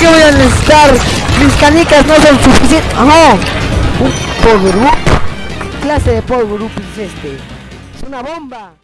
hacer? ¿Qué voy a necesitar? Mis canicas no son suficientes. ¡Oh! Un power up. ¿Qué clase de power up es este? Es una bomba.